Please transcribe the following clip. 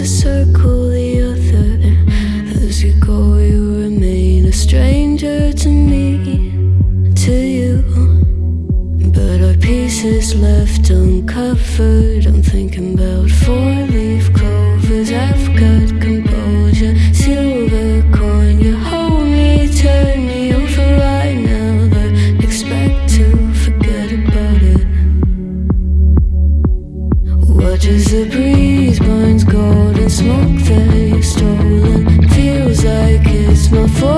to circle the other. As you go, you remain a stranger to me, to you. But our pieces left uncovered. I'm thinking about four leaf clovers I've got. as the breeze burns golden smoke that you've stolen. Feels like it's my fault.